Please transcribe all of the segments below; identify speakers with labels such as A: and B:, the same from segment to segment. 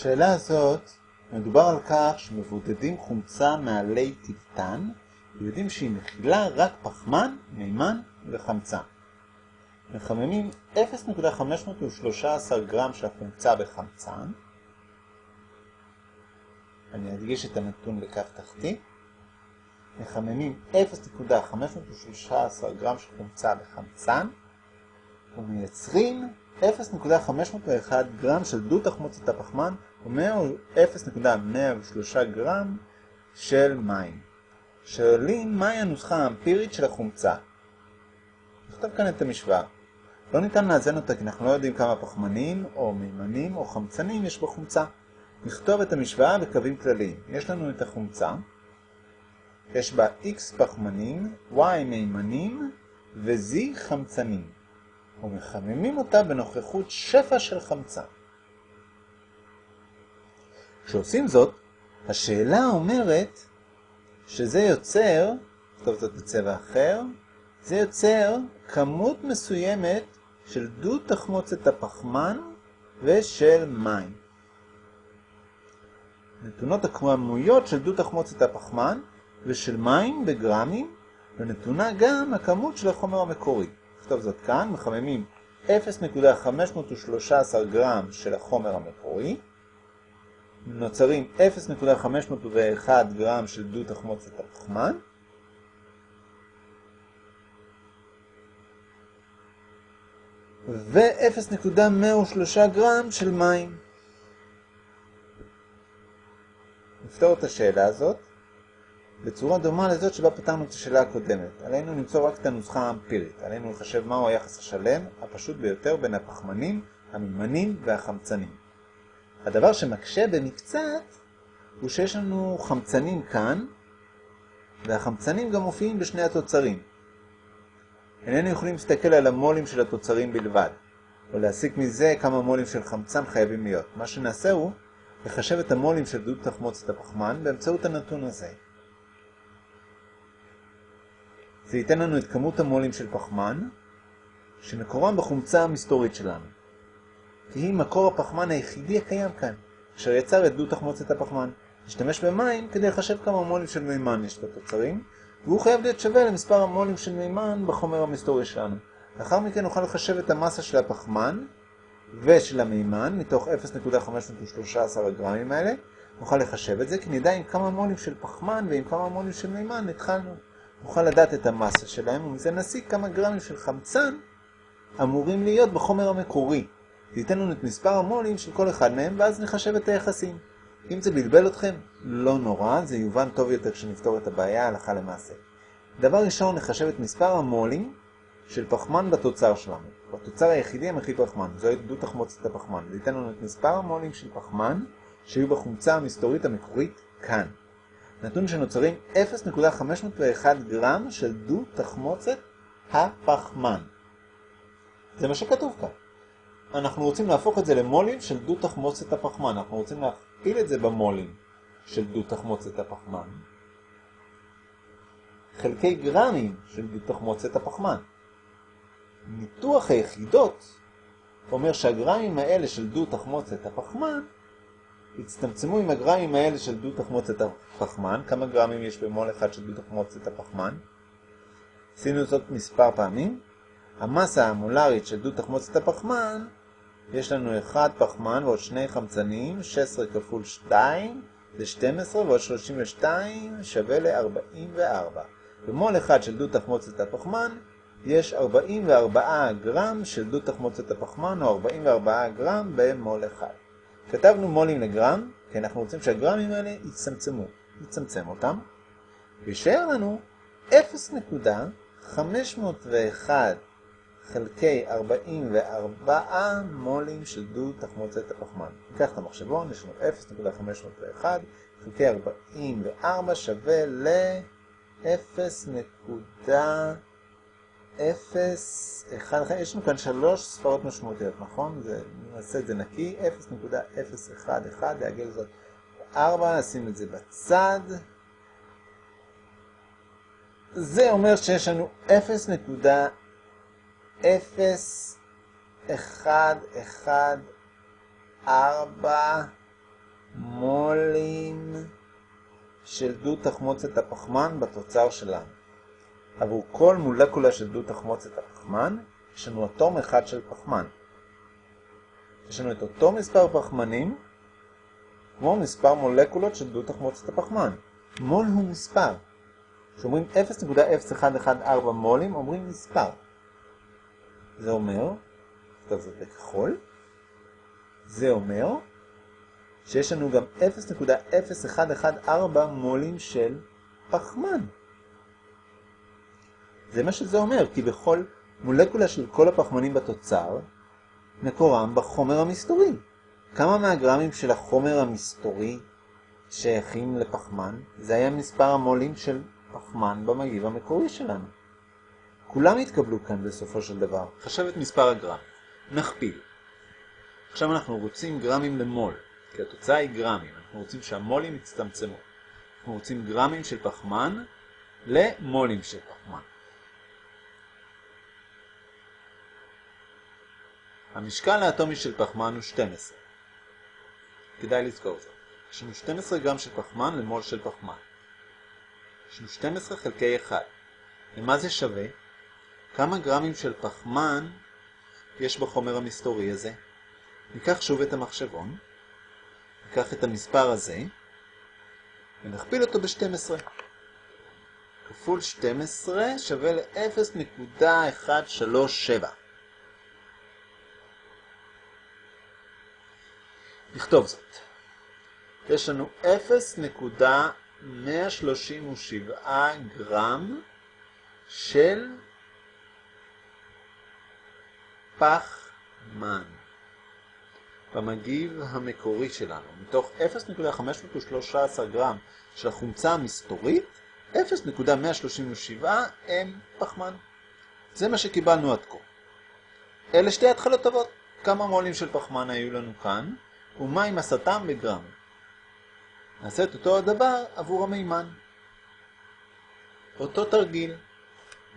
A: בשאלה הזאת מדובר על כך שמבודדים חומצה מעלי טיפטן ויודעים שהיא מכילה רק פחמן, מימן וחמצן. מחממים 0.513 גרם של החומצה בחמצן. אני אדגיש את הנתון בכף תחתי. מחממים 0.513 גרם של חומצה בחמצן ומייצרים 0.501 גרם של דו תחמוצת הפחמן ו-0.103 גרם של מים. שואלים מהי הנוסחה האמפירית של החומצה. נכתוב כאן את המשוואה. לא ניתן לאזן אותה כי אנחנו לא יודעים כמה פחמנים או מימנים או חמצנים יש בחומצה. נכתוב את המשוואה בקווים כלליים. יש לנו את החומצה, יש בה x פחמנים, y מימנים ו-z חמצנים. ומחממים אותה בנוכחות שפע של חמצן. כשעושים זאת, השאלה אומרת שזה יוצר, נכתוב זאת בצבע אחר, זה יוצר כמות מסוימת של דו תחמוצת הפחמן ושל מים. נתונות הכמויות של דו תחמוצת הפחמן ושל מים בגרמים, ונתונה גם הכמות של החומר המקורי. נכתוב זאת כאן, מחממים 0.513 גרם של החומר המקורי, נוצרים 0.501 גרם של דו תחמוצת הפחמן, ו-0.103 גרם של מים. נפתור את השאלה הזאת בצורה דומה לזאת שבה פתרנו את השאלה הקודמת. עלינו למצוא רק את הנוסחה האמפירית. עלינו לחשב מהו היחס השלם, הפשוט ביותר בין הפחמנים, המימנים והחמצנים. הדבר שמקשה במקצת הוא שיש לנו חמצנים כאן, והחמצנים גם מופיעים בשני התוצרים. איננו יכולים להסתכל על המולים של התוצרים בלבד, או להסיק מזה כמה מולים של חמצן חייבים להיות. מה שנעשה הוא לחשב את המולים של דוד תחמוצת הפחמן באמצעות הנתון הזה. זה ייתן לנו את כמות המולים של פחמן, שמקורם בחומצה המסתורית שלנו. כי היא מקור הפחמן היחידי הקיים כאן, אשר יצר את דו תחמוצת הפחמן. נשתמש במים כדי לחשב כמה מולים של מימן יש בתוצרים, והוא חייב להיות שווה למספר המולים של מימן בחומר המסתורי שלנו. לאחר מכן נוכל לחשב את המסה של הפחמן ושל המימן מתוך 0.513 הגרמים האלה. נוכל לחשב את זה כי נדע עם כמה מולים של פחמן ועם כמה מולים של מימן התחלנו. נוכל לדעת את המסה שלהם, ומזה נסיק כמה גרמים של חמצן אמורים להיות בחומר המקורי. זה ייתן לנו את מספר המולים של כל אחד מהם, ואז נחשב את היחסים. אם זה בלבל אתכם, לא נורא, זה יובן טוב יותר כשנפתור את הבעיה הלכה למעשה. דבר ראשון, נחשב את מספר המולים של פחמן בתוצר שלנו. בתוצר היחידי המכיל פחמן, זו דו תחמוצת הפחמן. זה ייתן לנו את מספר המולים של פחמן שהיו בחומצה המסתורית המקורית כאן. נתון שנוצרים 0.501 גרם של דו תחמוצת הפחמן. זה מה שכתוב כאן. אנחנו רוצים להפוך את זה למולים של דו תחמוצת הפחמן. אנחנו רוצים להכפיל את זה במולים של דו תחמוצת הפחמן. חלקי גרמים של דו תחמוצת הפחמן. ניתוח היחידות אומר שהגרמים האלה של דו תחמוצת הפחמן הצטמצמו עם הגרמים האלה של דו תחמוצת הפחמן. כמה גרמים יש במול אחד של דו תחמוצת הפחמן? עשינו זאת מספר פעמים. המסה המולרית של דו תחמוצת הפחמן, יש לנו 1 פחמן ועוד 2 חמצנים, 16 כפול 2 זה 12 ועוד 32 שווה ל-44. במול אחד של דו תחמוצת הפחמן יש 44 גרם של דו תחמוצת הפחמן או 44 גרם במול אחד. כתבנו מולים לגרם, כי אנחנו רוצים שהגרמים האלה יצמצמו. יצמצם אותם, וישאר לנו 0.501 חלקי 44 מולים של דו תחמוצת הפחמן. ניקח את המחשבון, יש לנו 0.501 חלקי 44 שווה ל-0.5. 0, 1, יש לנו כאן שלוש ספרות משמעותיות, נכון? זה, נעשה את זה נקי, 0.011, לעגל זאת 4, נשים את זה בצד. זה אומר שיש לנו 0.0114 מולים של דו תחמוצת הפחמן בתוצר שלנו. עבור כל מולקולה של דו תחמוצת הפחמן, יש לנו אטום אחד של פחמן. יש לנו את אותו מספר פחמנים, כמו מספר מולקולות של דו תחמוצת הפחמן. מול הוא מספר. כשאומרים 0.0114 מולים, אומרים מספר. זה אומר, טוב זה בכחול, זה אומר שיש לנו גם 0.0114 מולים של פחמן. זה מה שזה אומר, כי בכל מולקולה של כל הפחמנים בתוצר, מקורם בחומר המסתורי. כמה מהגרמים של החומר המסתורי שייכים לפחמן? זה היה מספר המולים של פחמן במגיב המקורי שלנו. כולם התקבלו כאן בסופו של דבר. חשב את מספר הגרם. נכפיל. עכשיו אנחנו רוצים גרמים למול, כי התוצאה היא גרמים. אנחנו רוצים שהמולים יצטמצמו. אנחנו רוצים גרמים של פחמן למולים של פחמן. המשקל האטומי של פחמן הוא 12. כדאי לזכור זאת. יש לנו 12 גרם של פחמן למול של פחמן. יש לנו 12 חלקי 1. למה זה שווה? כמה גרמים של פחמן יש בחומר המסתורי הזה? ניקח שוב את המחשבון, ניקח את המספר הזה, ונכפיל אותו ב-12. כפול 12 שווה ל-0.137. נכתוב זאת. יש לנו 0.137 גרם של פחמן במגיב המקורי שלנו. מתוך 0.513 גרם של החומצה המסתורית, 0.137 הם פחמן. זה מה שקיבלנו עד כה. אלה שתי התחלות טובות. כמה מולים של פחמן היו לנו כאן? ומה עם הסתם בגרם. נעשה את אותו הדבר עבור המימן. אותו תרגיל.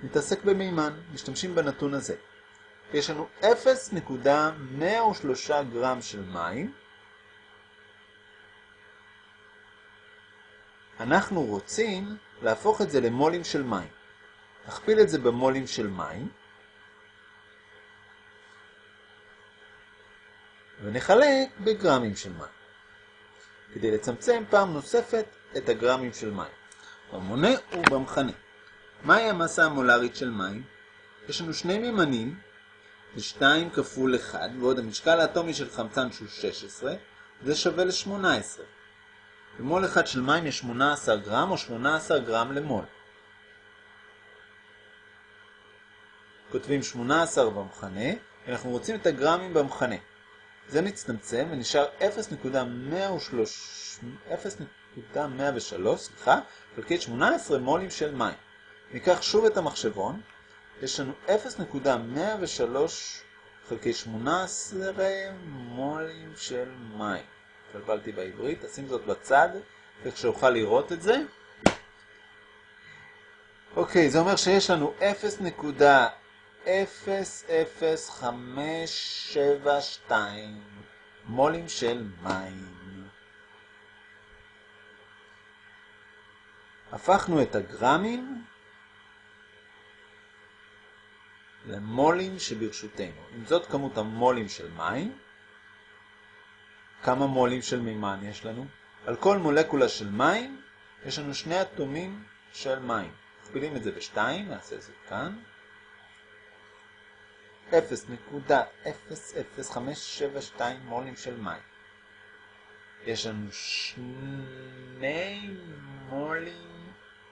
A: נתעסק במימן, משתמשים בנתון הזה. יש לנו 0.103 גרם של מים. אנחנו רוצים להפוך את זה למולים של מים. נכפיל את זה במולים של מים. ונחלק בגרמים של מים. כדי לצמצם פעם נוספת את הגרמים של מים. במונה ובמכנה. מהי המסה המולרית של מים? יש לנו שני מימנים, זה 2 כפול 1, ועוד המשקל האטומי של חמצן שהוא 16, זה שווה ל-18. במול אחד של מים יש 18 גרם או 18 גרם למול. כותבים 18 במכנה, אנחנו רוצים את הגרמים במכנה. זה מצטמצם ונשאר 0.103 סליחה, חלקי 18 מולים של מים. ניקח שוב את המחשבון, יש לנו 0.103 חלקי 18 מולים של מים. התבלבלתי בעברית, תשים זאת בצד, וכשאוכל לראות את זה. אוקיי, זה אומר שיש לנו 0. 00572 מולים של מים. הפכנו את הגרמים למולים שברשותנו. אם זאת כמות המולים של מים, כמה מולים של מימן יש לנו? על כל מולקולה של מים יש לנו שני אטומים של מים. מכפילים את זה ב-2, נעשה את זה כאן. 0.00572 מולים של מים. יש לנו שני מולים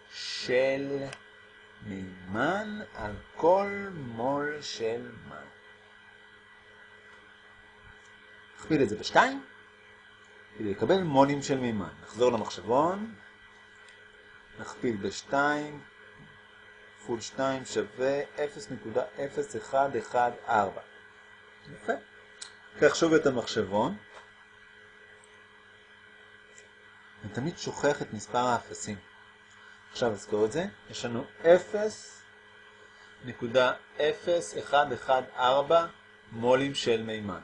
A: של מימן על כל מול של מים. נכפיל את זה בשתיים כדי לקבל מולים של מימן. נחזור למחשבון, נכפיל בשתיים כפול 2 שווה 0.0114. יפה. קח שוב את המחשבון. אני תמיד שוכח את מספר האפסים. עכשיו אזכור את זה. יש לנו 0.0114 מולים של מימן.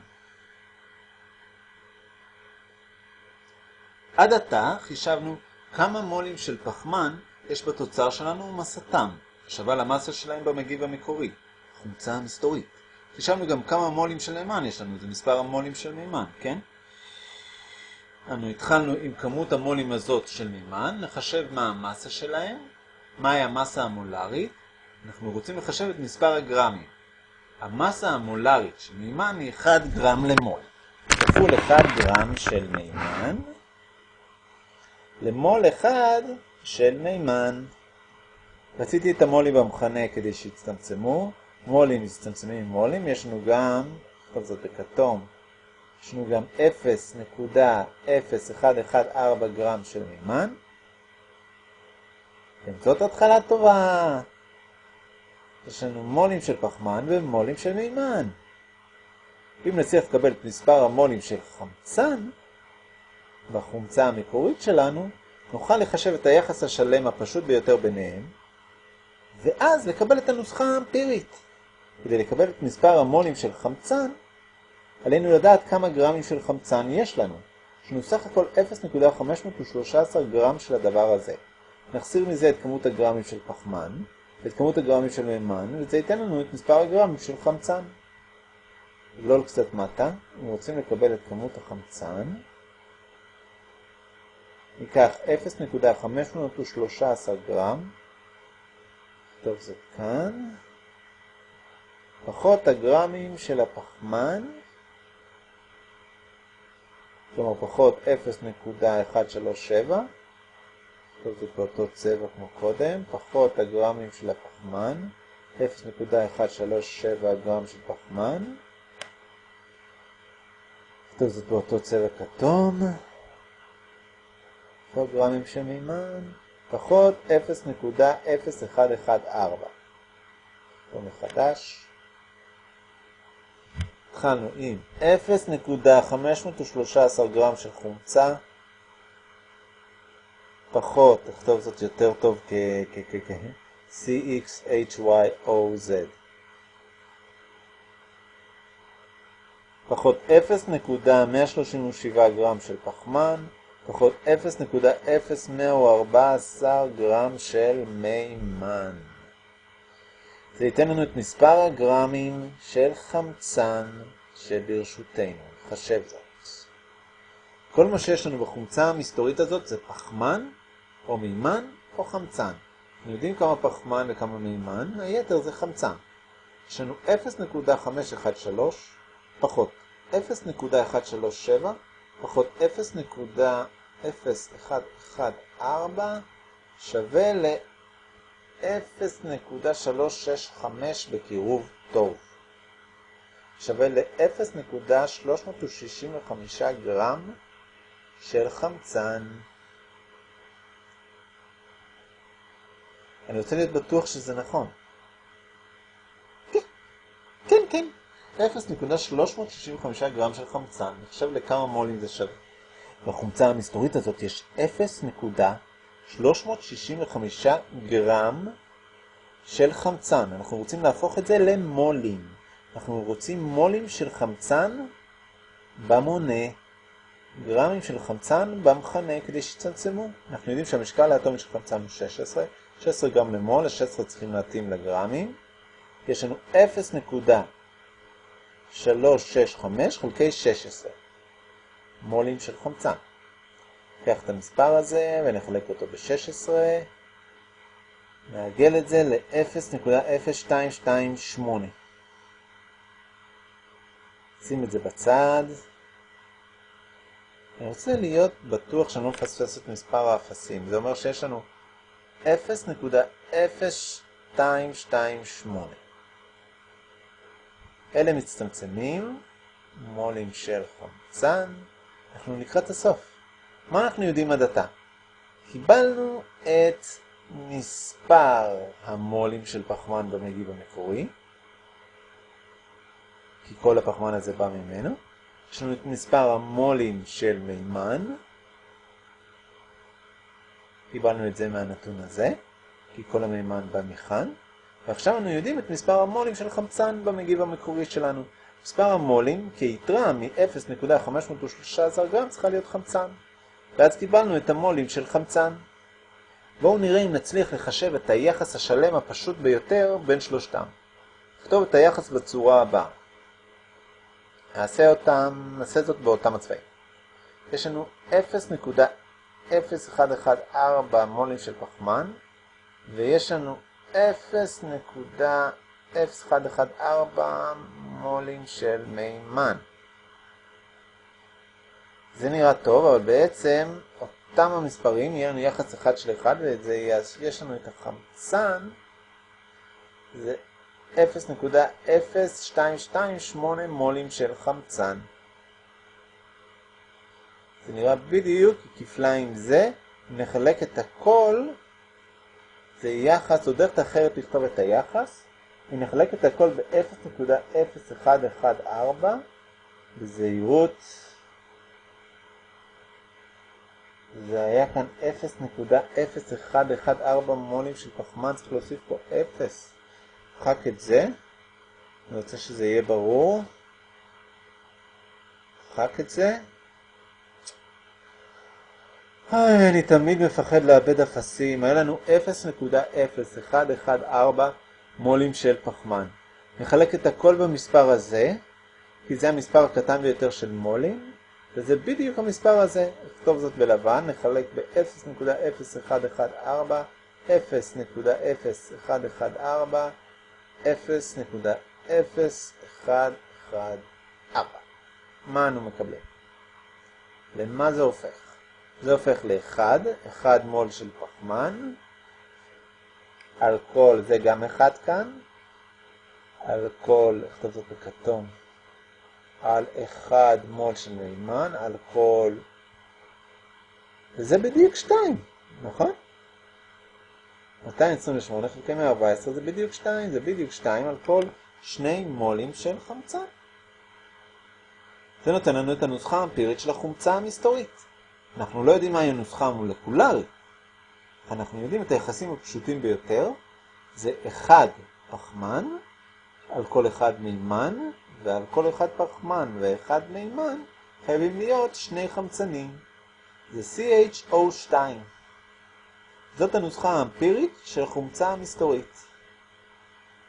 A: עד עתה חישבנו כמה מולים של פחמן יש בתוצר שלנו ומסתם, שווה למסה שלהם במגיב המקורי, חומצה המסתורית. חישבנו גם כמה מולים של מימן יש לנו, זה מספר המולים של מימן, כן? אנו התחלנו עם כמות המולים הזאת של מימן, נחשב מה המסה שלהם, מהי המסה המולרית, אנחנו רוצים לחשב את מספר הגרמים. המסה המולרית של מימן היא 1 גרם למול. כפול 1 גרם של מימן למול 1 של מימן. רציתי את המולים במכנה כדי שיצטמצמו. מולים מצטמצמים עם מולים. יש לנו גם, כל זאת בכתום, יש לנו גם 0.0114 גרם של מימן. כן, זאת התחלה טובה. יש לנו מולים של פחמן ומולים של מימן. אם נצליח לקבל את מספר המולים של חמצן, בחומצה המקורית שלנו, נוכל לחשב את היחס השלם הפשוט ביותר ביניהם, ואז לקבל את הנוסחה האמפירית. כדי לקבל את מספר המולים של חמצן, עלינו לדעת כמה גרמים של חמצן יש לנו. לנו סך הכל 0.513 גרם של הדבר הזה. נחסיר מזה את כמות הגרמים של פחמן, ואת כמות הגרמים של מימן, וזה ייתן לנו את מספר הגרמים של חמצן. לא קצת מטה, אם רוצים לקבל את כמות החמצן, ניקח 0.513 גרם, טוב זה כאן, פחות הגרמים של הפחמן, כלומר פחות 0.137, טוב זה באותו צבע כמו קודם, פחות הגרמים של הפחמן, 0.137 גרם של פחמן, טוב זאת באותו צבע כתום, פחות גרמים של מימן, פחות 0.0114. פה מחדש. התחלנו עם 0.513 גרם של חומצה, פחות, תכתוב זאת יותר טוב כ-CXHYOZ. פחות 0.137 גרם של פחמן, פחות 0.0114 גרם של מימן. זה ייתן לנו את מספר הגרמים של חמצן שברשותנו. חשב זאת. כל מה שיש לנו בחומצה המסתורית הזאת זה פחמן, או מימן, או חמצן. אנחנו יודעים כמה פחמן וכמה מימן, היתר זה חמצן. יש לנו 0.513 פחות 0.137 פחות 0.0114 שווה ל-0.365 בקירוב טוב. שווה ל-0.365 גרם של חמצן. אני רוצה להיות בטוח שזה נכון. כן, כן, כן. 0.365 גרם של חמצן, נחשב לכמה מולים זה שווה. בחומצה המסתורית הזאת יש 0.365 גרם של חמצן. אנחנו רוצים להפוך את זה למולים. אנחנו רוצים מולים של חמצן במונה, גרמים של חמצן במכנה כדי שיצמצמו. אנחנו יודעים שהמשקל האטומי של חמצן הוא 16, 16 גרם למול, ה-16 צריכים להתאים לגרמים. יש לנו 0.365 חלקי 16 מולים של חמצן. ניקח את המספר הזה ונחלק אותו ב-16, נעגל את זה ל-0.0228. שים את זה בצד. אני רוצה להיות בטוח שאני לא מפספס את מספר האפסים. זה אומר שיש לנו 0.0228. אלה מצטמצמים, מולים של חמצן. אנחנו לקראת הסוף. מה אנחנו יודעים עד עתה? קיבלנו את מספר המולים של פחמן במגיב המקורי, כי כל הפחמן הזה בא ממנו. יש לנו את מספר המולים של מימן, קיבלנו את זה מהנתון הזה, כי כל המימן בא מכאן. ועכשיו אנו יודעים את מספר המולים של חמצן במגיב המקורי שלנו. מספר המולים כיתרה מ-0.513 גרם צריכה להיות חמצן. ואז קיבלנו את המולים של חמצן. בואו נראה אם נצליח לחשב את היחס השלם הפשוט ביותר בין שלושתם. נכתוב את היחס בצורה הבאה. נעשה אותם, נעשה זאת באותם הצבעים. יש לנו 0.0114 מולים של פחמן, ויש לנו 0.0114 מולים של מימן. זה נראה טוב, אבל בעצם אותם המספרים יהיה לנו יחס אחד של אחד, וזה יש לנו את החמצן, זה 0.0228 מולים של חמצן. זה נראה בדיוק כפליים זה, נחלק את הכל, זה יחס, או דרך אחרת לכתוב את היחס, אם נחלק את הכל ב-0.0114, בזהירות, זה היה כאן 0.0114 מולים של פחמן, צריך להוסיף פה 0. מחק את זה, אני רוצה שזה יהיה ברור. מחק את זה. איי, אני תמיד מפחד לאבד אפסים. היה לנו 0.0114 מולים של פחמן. נחלק את הכל במספר הזה, כי זה המספר הקטן ביותר של מולים, וזה בדיוק המספר הזה. נכתוב זאת בלבן, נחלק ב-0.0114, 0.0114, 0.0114. מה אנו מקבלים? למה זה הופך? זה הופך ל-1, 1 מול של פחמן, כל, זה גם 1 כאן, על כל, נכתוב בכתום, על 1 מול של מימן, על כל, וזה בדיוק 2, נכון? 228 חלקי 114 זה בדיוק 2, זה בדיוק 2 על כל 2 מולים של חמצן. זה נותן לנו את הנוסחה האמפירית של החומצה המסתורית. אנחנו לא יודעים מהי הנוסחה המולקולרית. אנחנו יודעים את היחסים הפשוטים ביותר, זה 1 פחמן על כל אחד מימן, ועל כל אחד פחמן ואחד מימן חייבים להיות שני חמצנים. זה CHO2. זאת הנוסחה האמפירית של החומצה המסתורית.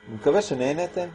A: אני מקווה שנהנתם.